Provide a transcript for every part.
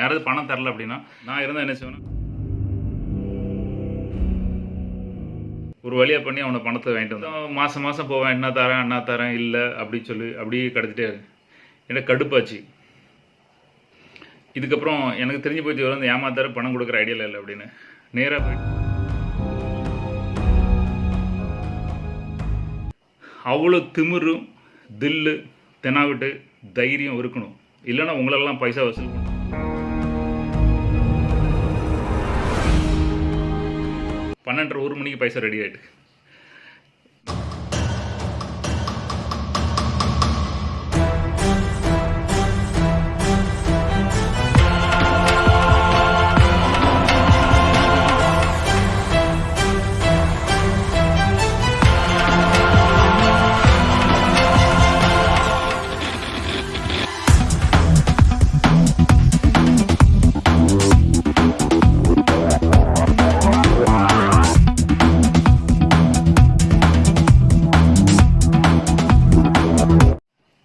யாராவது பணம் தரல அப்படின்னா நான் இருந்தால் என்ன செய்வேன்னா ஒரு வழியாக பண்ணி அவனை பணத்தை வாங்கிட்டு வந்தான். மாதம் மாதம் போவேன். என்ன தரேன் என்ன தரேன் இல்லை அப்படி சொல்லி அப்படியே கடத்திட்டே இருக்கு. எனக்கு கடுப்பாச்சு. இதுக்கப்புறம் எனக்கு தெரிஞ்சு போச்சு இவர் வந்து ஏமாத்தார பணம் கொடுக்குற ஐடியாவில் இல்லை அப்படின்னு. நேராக போய் அவ்வளோ திமிரும் தில்லு தெனாவிட்டு தைரியம் இருக்கணும். இல்லைன்னா உங்களெல்லாம் பைசா வசூல் பண்ணும் பன்னெண்டரை ஒரு மணிக்கு பைசா ரெடி ஆகிட்டு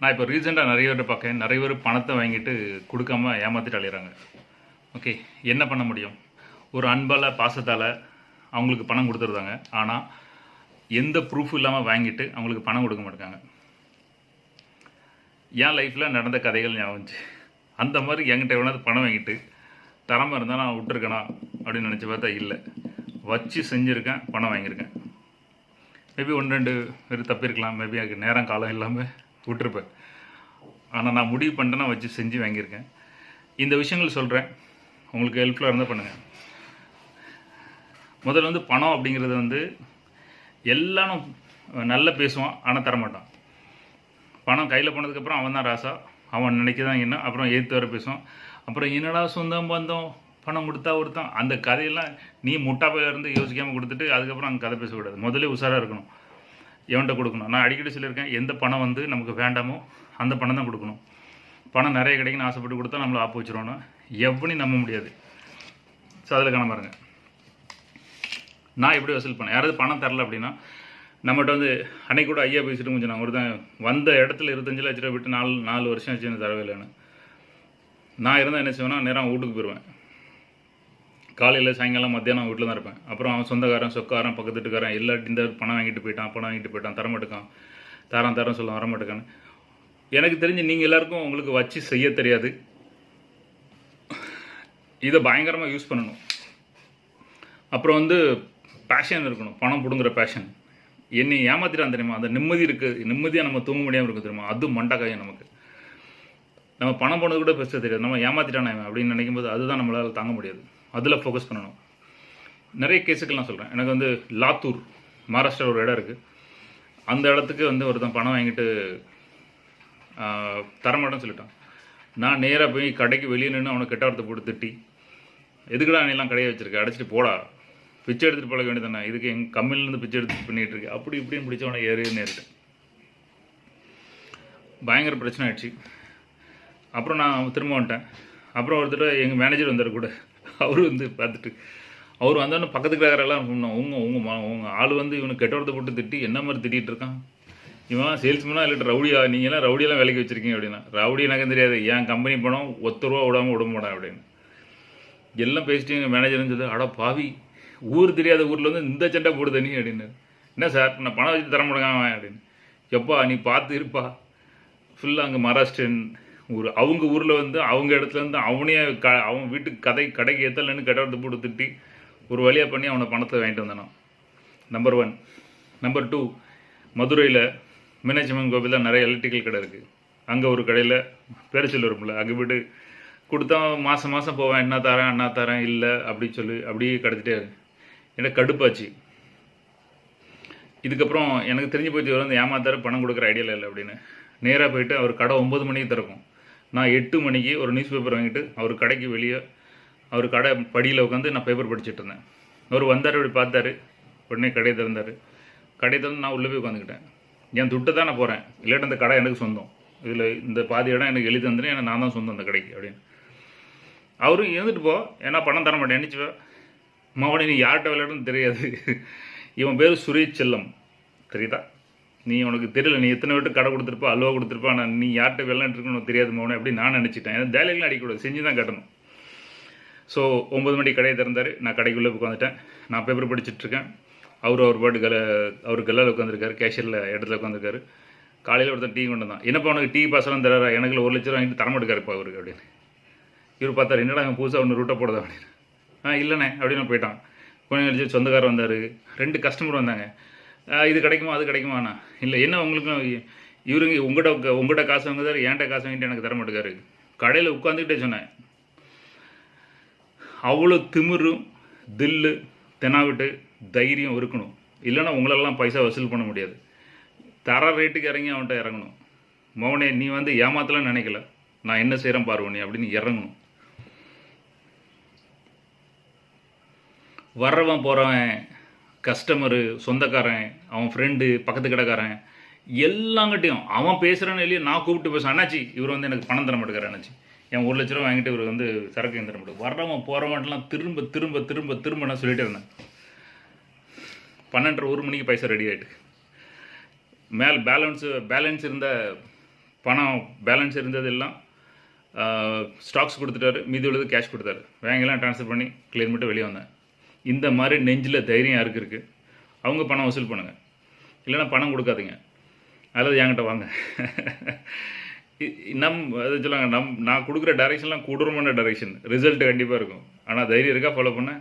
நான் இப்போ ரீசெண்டாக நிறைய பேர் பார்க்கேன் நிறைய பேர் பணத்தை வாங்கிட்டு கொடுக்காம ஏமாற்றிட்டு அலையிறாங்க. ஓகே என்ன பண்ண முடியும்? ஒரு அன்பால் பாசத்தால் அவங்களுக்கு பணம் கொடுத்துருந்தாங்க. ஆனால் எந்த ப்ரூஃப் இல்லாமல் வாங்கிட்டு அவங்களுக்கு பணம் கொடுக்க மாட்டாங்க என் லைஃப்பில் நடந்த கதைகள் ஞாபகம் அந்த மாதிரி என்கிட்ட எவ்வளோ பணம் வாங்கிட்டு தரமாக இருந்தால் நான் விட்டுருக்கேனா அப்படின்னு நினச்சி பார்த்தா இல்லை. வச்சு செஞ்சுருக்கேன் பணம் வாங்கியிருக்கேன். மேபி ஒன்று ரெண்டு பேர் தப்பியிருக்கலாம் மேபி எனக்கு நேரம் காலம் இல்லாமல் விட்டுருப்பேன் ஆனால் நான் முடிவு பண்ணிட்டேன்னா வச்சு செஞ்சு வாங்கியிருக்கேன். இந்த விஷயங்கள் சொல்கிறேன் உங்களுக்கு ஹெல்ப்ஃபுல்லாக இருந்தால் பண்ணுங்கள் முதல்ல வந்து பணம் அப்படிங்கிறது வந்து எல்லாரும் நல்லா பேசுவான் ஆனால் தரமாட்டான். பணம் கையில் போனதுக்கப்புறம் அவன் தான் ராசா. அவன் நினைக்கதான் என்ன அப்புறம் எதிர்த்து வர பேசுவான். அப்புறம் என்னடா சொந்தம் பந்தம் பணம் கொடுத்தா ஒருத்தான் அந்த கதையெல்லாம் நீ முட்டாப்பையில இருந்து யோசிக்காமல் கொடுத்துட்டு அதுக்கப்புறம் அங்கே கதை பேசக்கூடாது. முதல்ல உஷாராக இருக்கணும். எவன்கிட்ட கொடுக்கணும். நான் அடிக்கடி சொல்லியிருக்கேன் எந்த பணம் வந்து நமக்கு வேண்டாமோ அந்த பணம் தான் கொடுக்கணும். பணம் நிறைய கிடைக்குன்னு ஆசைப்பட்டு கொடுத்தா நம்மளை ஆப்பு வச்சிருவோன்னா எவனையும் நம்ப முடியாது. ஸோ அதில் காண பாருங்க. நான் எப்படி வசூல் பண்ணேன்? யாராவது பணம் தரல அப்படின்னா நம்மகிட்ட வந்து அன்னைக்கு கூட ஐயா பேசிட்டு கொஞ்சம் நான் ஒருத்தன் வந்த இடத்துல இருபத்தஞ்சு லட்ச ரூபா விட்டு நாலு நாலு வருஷம் ஆச்சு எனக்கு தரவே இல்லைன்னு. நான் இருந்தால் என்ன செய்வேன்னா நேரம் வீட்டுக்கு போயிடுவேன் காலையில் சாயங்காலம் மத்தியானம் வீட்டில் தான் இருப்பேன். அப்புறம் அவன் சொந்தக்காரன் சொக்காரன் பக்கத்து வீட்டுக்காரன் எல்லா இந்த பணம் வாங்கிட்டு போயிட்டான் பணம் வாங்கிட்டு போயிட்டான் தரமாட்டுக்கான் தரம் தரம் சொல்ல வரமாட்டுக்கான்னு எனக்கு தெரிஞ்சு நீங்கள் எல்லாருக்கும் உங்களுக்கு வச்சு செய்ய தெரியாது. இதை பயங்கரமாக யூஸ் பண்ணணும். அப்புறம் வந்து பேஷன் இருக்கணும். பணம் பிடுங்குற பேஷன் என்னை ஏமாத்திட்டான் தெரியுமா? அந்த நிம்மதி இருக்குது நிம்மதியாக நம்ம தூங்க முடியாமல் இருக்கு தெரியுமா? அது மண்டக்காயம் நமக்கு. நம்ம பணம் போனது கூட பெருசாக தெரியாது. நம்ம ஏமாத்திட்டானே அப்படின்னு நினைக்கும் போது அதுதான் நம்மளால் தாங்க முடியாது. அதில் ஃபோக்கஸ் பண்ணணும். நிறைய கேஸுக்கு நான் சொல்கிறேன் எனக்கு வந்து லாத்தூர் மகாராஷ்டிரா ஒரு இடம் இருக்குது அந்த இடத்துக்கு வந்து ஒருத்தன் பணம் வாங்கிட்டு தரமாட்டேன்னு சொல்லிட்டான். நான் நேராக போய் கடைக்கு வெளியே நின்று அவனை கெட்ட வார்த்தை போட்டு திட்டி எதுக்குடா நீ எல்லாம் கடையை வச்சுருக்கேன் அடைச்சிட்டு போடா. பிச்சை எடுத்துட்டு பழக வேண்டியதானே இதுக்கு எங்கள் கம்மிலேருந்து பிச்சை எடுத்து பண்ணிகிட்டு இருக்கு. அப்படி இப்படின்னு பிடிச்சவனை ஏறி நேரிட்டேன் பயங்கர பிரச்சனை ஆயிடுச்சு. அப்புறம் நான் திரும்ப வந்துட்டேன். அப்புறம் ஒருத்தர் எங்கள் மேனேஜர் வந்தார் கூட. அவர் வந்து பார்த்துட்டு அவர் வந்தோடனே பக்கத்து கிடக்கிறெல்லாம் சொன்னோம் உங்க உங்க மா உங்க ஆள் வந்து இவனுக்கு கெட்டவரத்தை போட்டு திட்டி என்ன மாதிரி திட்டிகிட்டு இருக்கான்? இவன் சேல்ஸ்மேனா இல்லை ரவுடியா? நீங்களாம் ரவுடியெல்லாம் வேலைக்கு வச்சிருக்கீங்க அப்படின்னா ரவுடி எனக்கு தெரியாது என் கம்பெனி பணம் ஒத்த ரூபா விடாமல் விட மாட்டேன் அப்படின்னு. எல்லாம் பேசிட்டு எங்கள் மேனேஜர்னு சொல்லி அட பாவி ஊர் தெரியாத ஊரில் வந்து இந்த சண்டை போடுது நீ அப்படின்னு. என்ன சார் நான் பணம் வச்சு தர முடியாம அப்படின்னு. எப்பா நீ பார்த்து இருப்பா. ஃபுல்லாக அங்கே மகாராஷ்டிரன் ஊர் அவங்க ஊரில் வந்து அவங்க இடத்துல இருந்து அவனே க அவன் வீட்டுக்கு கதை கடைக்கு ஏற்றலன்னு கட்டடத்தை போட்டு திட்டி ஒரு வழியாக பண்ணி அவனை பணத்தை வாங்கிட்டு வந்தானான் நம்பர் ஒன் நம்பர் டூ மதுரையில் மீனாட்சி அம்மன் கோவிலில் நிறைய எலக்ட்ரிக்கல் கடை இருக்குது அங்கே ஒரு கடையில் பேரச்சல் வரும்ல அங்கே போய்ட்டு கொடுத்தா மாதம் மாதம் போவேன் என்ன தரேன் என்ன தரேன் இல்லை அப்படி சொல்லி அப்படியே கிடச்சிட்டே இருக்கு. எனக்கு கடுப்பாச்சு. இதுக்கப்புறம் எனக்கு தெரிஞ்சு போச்சு வந்து ஏமாத்தார பணம் கொடுக்குற ஐடியாவில் இல்லை அப்படின்னு. நேராக போயிட்டு அவர் கடை ஒம்பது மணிக்கு திறக்கும். நான் எட்டு மணிக்கு ஒரு நியூஸ் பேப்பர் வாங்கிட்டு அவர் கடைக்கு வெளியே அவர் கடை படியில் உட்காந்து நான் பேப்பர் படிச்சுட்டு இருந்தேன். அவர் வந்தார் அப்படி பார்த்தாரு. உடனே கடையை திறந்தார். கடையை திறந்து நான் உள்ளே போய் உட்காந்துக்கிட்டேன். என் துட்டு தான் நான் போகிறேன் இல்லாட்டி அந்த கடை எனக்கு சொந்தம். இதில் இந்த பாதி இடம் எனக்கு எழுதி தந்துட்டு ஏன்னா நான் தான் சொந்தம் அந்த கடைக்கு அப்படின்னு. அவரும் இருந்துட்டு போ. ஏன்னா பணம் தர மாட்டேன். நினச்சி மகனே நீ யார்கிட்ட விளையாடுன்னு தெரியாது. இவன் பேர் சுரேஷ் செல்லம். தெரியுதா? நீ உனக்கு தெரியல நீ எத்தனை விட்டு கடை கொடுத்துருப்பா அல்வா கொடுத்துருப்பா நான் நீ யார்கிட்ட விளையாண்டுருக்குன்னு தெரியாது மோனே அப்படி நான் நினச்சிட்டேன். ஏன்னா வேலையெல்லாம் அடிக்கக்கூடாது செஞ்சு தான் கட்டணும். ஸோ ஒம்பது மணிக்கு கடையை திறந்தார். நான் கடைக்குள்ளே உட்காந்துட்டேன் நான் பேப்பர் படிச்சுட்ருக்கேன். அவர் அவர் பாட்டு கல அவர் கல்லால் உட்காந்துருக்காரு கேஷியரில் இடத்துல உட்காந்துருக்காரு காலையில் ஒருத்தன் டீ கொண்டு வந்தான். என்னப்பா உனக்கு டீ பாசலாம் தராரா? எனக்கு ஒரு லட்சம் வாங்கிட்டு தரமாட்டுக்காருப்பா அவருக்கு அப்படின்னு. இவர் பார்த்தாரு என்னடா அவன் புதுசாக ஒன்று ரூட்டை போடுதா அப்படின்னு. ஆ இல்லைண்ணே அப்படின்னு போயிட்டான். கொஞ்சம் கழிச்சு சொந்தக்காரர் வந்தார். ரெண்டு கஸ்டமர் வந்தாங்க. இது கிடைக்குமா? அது கிடைக்குமாண்ணா இல்லை என்ன உங்களுக்கும் இவருங்க உங்கள்கிட்ட உங்கள்கிட்ட காசு வாங்குதாரு ஏன்ட்ட காசு வாங்கிட்டு எனக்கு தர மாட்டேங்காரு கடையில் உட்காந்துக்கிட்டே சொன்னேன். அவ்வளோ திமிரும் தில்லு தெனாவிட்டு தைரியம் இருக்கணும். இல்லைன்னா உங்களெல்லாம் பைசா வசூல் பண்ண முடியாது. தர ரேட்டுக்கு இறங்கி அவன்கிட்ட இறங்கணும். மௌனே நீ வந்து ஏமாத்தலாம் நினைக்கல. நான் என்ன செய்கிறேன் பாருவ நீ அப்படின்னு இறங்கணும். வர்றவன் போகிறவன் கஸ்டமரு சொந்தக்காரன் அவன் ஃப்ரெண்டு பக்கத்து கடைக்காரன் எல்லாங்கிட்டையும் அவன் பேசுகிறான்னு இல்லையே நான் கூப்பிட்டு பேசுவேன் அண்ணாச்சி இவர் வந்து எனக்கு பணம் தர மாட்டேங்கிறார் அண்ணாச்சி. என் ஒரு லட்ச ரூபா வாங்கிட்டு இவர் வந்து சரக்கு தர மாட்டேன் வர்றவன் போகிறவன்லாம் திரும்ப திரும்ப திரும்ப திரும்ப நான் சொல்லிட்டே இருந்தேன். பன்னெண்டரை ஒரு மணிக்கு பைசா ரெடி ஆகிட்டு மேல் பேலன்ஸு பேலன்ஸ் இருந்த பணம் பேலன்ஸ் இருந்ததெல்லாம் ஸ்டாக்ஸ் கொடுத்துட்டாரு. மீதி உள்ளது கேஷ் கொடுத்தாரு. வேங்கெல்லாம் ட்ரான்ஸ்ஃபர் பண்ணி கிளியர் பண்ணிட்டு வெளியே வந்தேன். இந்த மாதிரி நெஞ்சில் தைரியம் யாருக்கு இருக்குது அவங்க பணம் வசூல் பண்ணுங்கள் இல்லைன்னா பணம் கொடுக்காதீங்க. அல்லது என்கிட்ட வாங்க. நம் அது சொல்லுவாங்க நம் நான் கொடுக்குற டைரெக்ஷன்லாம் கொடூரமான டைரெக்ஷன் ரிசல்ட் கண்டிப்பாக இருக்கும். ஆனால் தைரியம் இருக்கா? ஃபாலோ பண்ண?